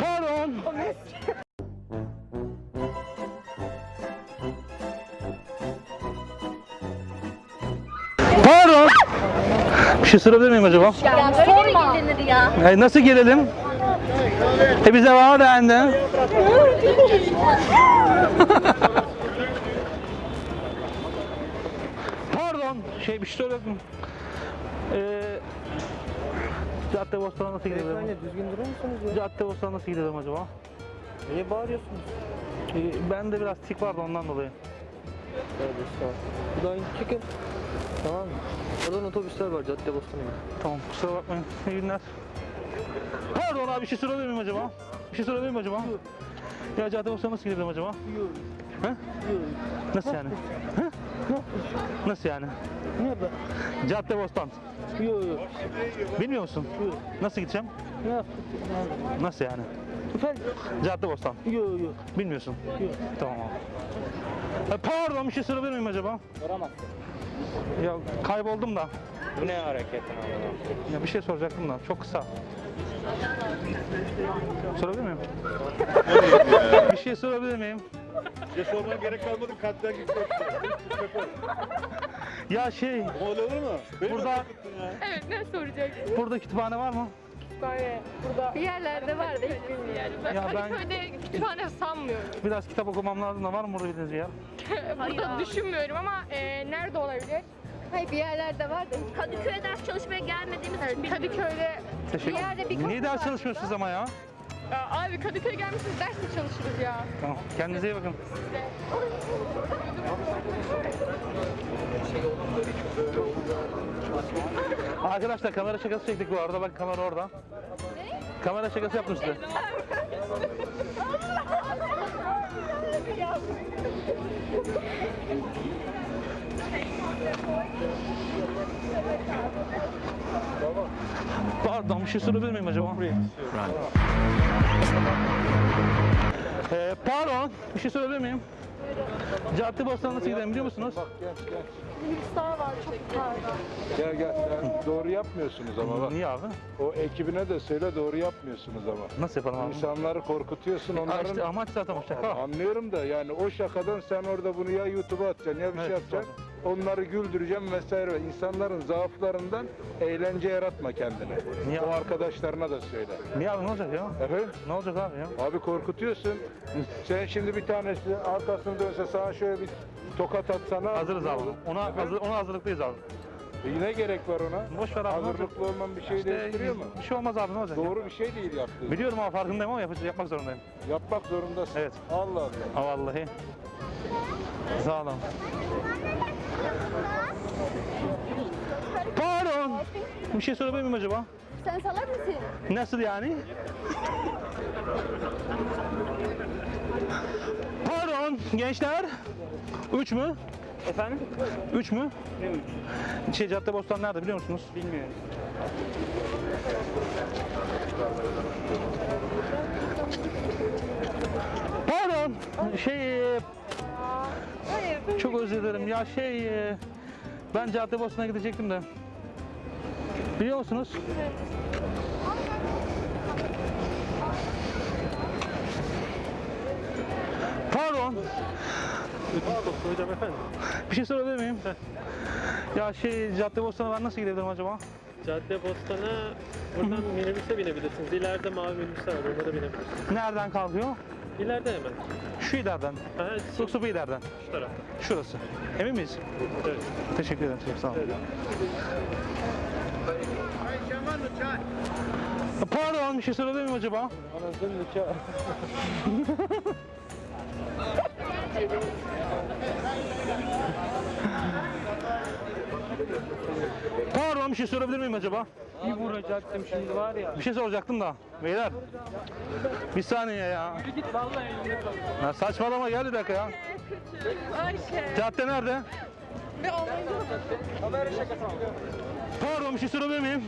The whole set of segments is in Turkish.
Pardon. Pardon. Bir şey sorabilir miyim acaba? Ya böyle mi gelinir ya? E, nasıl gelelim? E bize var dendi. Pardon, şey bir şey söyledim. Ee, Cadde Bostan'a nasıl gidelim? Beyefendi düzgün durur musunuz ya? Cadde Bostan'a nasıl gidelim acaba? Niye bağırıyorsunuz? Ee, bende biraz tik vardı ondan dolayı. Tövbe estağfurullah. Buradan çıkın. Tamam mı? Oradan otobüsler var cadde bostanı. Tamam kusura bakmayın. İyi günler. Pardon abi bir şey sorabilir miyim acaba? Bir şey sorabilir miyim acaba? Ya Cadde Bostan'a nasıl gidelim acaba? He? Nasıl yani? He? Nasıl yani? Ne be? Cadde Bostan. Yok yok. Bilmiyor musun? Nasıl gideceğim? Ne? Nasıl yani? Efendim? Cadde Bostan. Yok yok. Bilmiyorsun. Yok. Tamam abi. E, pardon bir şey sorabilir miyim acaba? Soramazsın. Ya kayboldum da. Bu ne hareketin abi? Ya bir şey soracaktım da. Çok kısa. Sorabilir miyim? bir şey sorabilir miyim? Ya sormana gerek kalmadı kalpten gitti. Ya şey, Öyle olur mu? Beni mi Burada- korkuttun ya? Evet ne soracaksın? burada kütüphane var mı? Böyle burada bir yerlerde var da hiç bilmiyorum. Ben Ya ben- Kadıköy'de kütüphane sanmıyorum. Biraz kitap okumam lazım da var mı burada bildiğiniz bir yer? burada düşünmüyorum ama e, nerede olabilir? Hayır bir yerlerde var da. Kadıköy'e ders çalışmaya gelmediğimiz için Evet, bilmiyorum. Kadıköy'de Teşekkür bir yerde bir Niye kafe ders var. çalışmıyorsunuz ama ya? Ya abi Kadıköy'e gelmişsiniz ders de çalışırız ya. Tamam. Kendinize iyi bakın. Arkadaşlar kamera şakası çektik bu arada. Bak kamera orada. Kamera şakası yaptım size. Pardon bir şey sorabilir miyim acaba? Ee, pardon bir şey sorabilir miyim? Cadde Bostan'a nasıl gidelim biliyor musunuz? Hüsar var çok pardon. Gel gel. Sen doğru yapmıyorsunuz ama bak. Niye abi? O ekibine de söyle doğru yapmıyorsunuz ama. Nasıl yapalım abi? İnsanları korkutuyorsun Ha onların. işte amaç zaten o şaka. Anlıyorum da yani o şakadan sen orada bunu ya YouTube'a atacaksın ya bir şey Evet, yapacaksın. Onları güldüreceğim vesaire. İnsanların zaaflarından eğlence yaratma kendine. Niye O abi? arkadaşlarına da söyle. Niye abi ne olacak ya? Efendim? Ne olacak abi ya? Abi korkutuyorsun. Sen şimdi bir tanesi arkasını dönse sana şöyle bir tokat atsana. Hazırız abi. Ona, hazır, ona hazırlıklıyız abi. E ne gerek var ona? Boş ver abi, ne olacak? Hazırlıklı olman bir şey İşte değiştiriyor mu? bir şey olmaz abi ne olacak? Doğru bir şey değil yaptığın. Biliyorum ama farkındayım ama yapacak, yapmak zorundayım. Yapmak zorundasın. Evet. Allah Allah. Ha vallahi. Sağ olun. Pardon. Bir şey sorabilir miyim acaba? Sen salak mısın? Nasıl yani? Pardon gençler. Üç mü? Efendim? Üç mü? Ne üç? Şey Caddebostan nerede biliyor musunuz? Bilmiyorum. Pardon. Şey e, Hayır. çok özür dilerim. Ya şey e, ben Caddebostan'a gidecektim de. Biliyor musunuz? Pardon. Hocam efendim. Bir şey sorabilir miyim? Ya şey Caddebostan'a ben nasıl gidebilirim acaba? Cadde Bostan'a buradan minibüse binebilirsiniz. İleride mavi minibüsler var, onlara binebilirsiniz. Nereden kalkıyor? İleride hemen. Şu ileriden. Aha, şu, Yoksa bu ileriden. şu tarafta. Şurası. Emin miyiz? Evet. Teşekkür ederim. Çok sağ olun. Evet. Pardon bir şey sorabilir miyim acaba? Anasını nikah. şey sorabilir miyim acaba? Bir vuracaktım şimdi var ya. Bir şey soracaktım da. Beyler. Bir saniye ya. Git vallahi elinde kal. ya saçmalama gel bir dakika ya. Ayşe. Cadde nerede? Ve Almanya'da Kamera şakası. Pardon bir şey sorabilir miyim?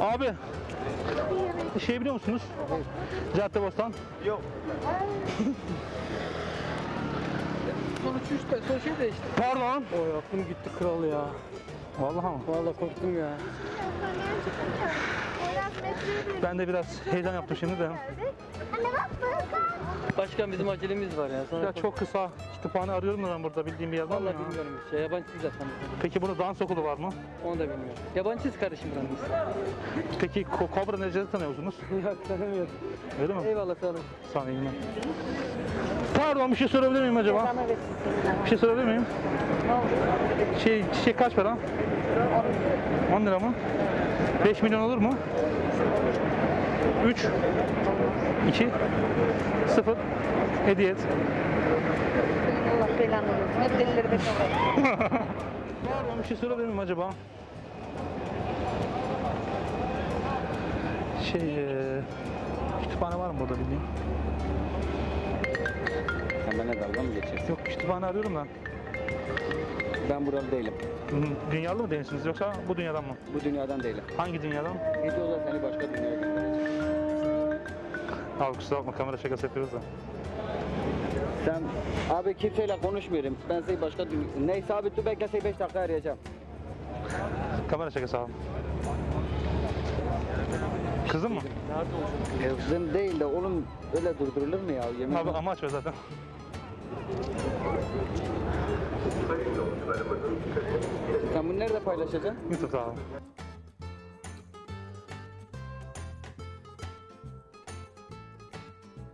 Abi. Şey biliyor musunuz? Caddebostan. Yok. Sonuç üstte, son şey değişti. Pardon. Oy aklım gitti kral ya. Vallahi mı? Vallahi korktum ya. Ben de biraz heyecan yaptım şimdi de. Başkan bizim acelemiz var ya. Sonra Ya çok kısa kütüphane arıyorum da ben burada bildiğim bir yer var mı Vallahi ya? bilmiyorum bir şey. Yabancısız zaten. Peki burada dans okulu var mı? Onu da bilmiyorum. Yabancısız kardeşim buranın Peki Ko- Kobra Necdet'i tanıyor musunuz? Yok tanımıyorum. Öyle mi? Eyvallah sağ olun. Sağ olun. iyi günler. Pardon bir şey sorabilir miyim acaba? Bir şey sorabilir miyim? Şey, çiçek kaç para? 10 lira mı? 5 milyon olur mu? 3 2 0 Hediye et. Allah belanı versin. Hep delileri bekliyorlar. Pardon bir şey sorabilir miyim acaba? Şey, eee, kütüphane var mı burada bildiğin? Benimle dalga mı geçiyorsun? Yok kütüphane arıyorum da. Ben buralı değilim. Hı, Dünyalı mı değilsiniz yoksa bu dünyadan mı? Bu dünyadan değilim. Hangi dünyadan? Videoda seni başka dünyaya göndereceğim. Abi kusura bakma kamera şakası yapıyoruz da. Sen abi kimseyle konuşmuyorum. Ben seni başka dünya... Neyse abi dur bekle seni 5 dakika arayacağım. Kamera şakası abi. Kızın mı? Kızım değil de oğlum öyle durdurulur mu ya? Yemin Abi amaç o zaten. Sen bunu nerede paylaşacaksın? YouTube'da abi.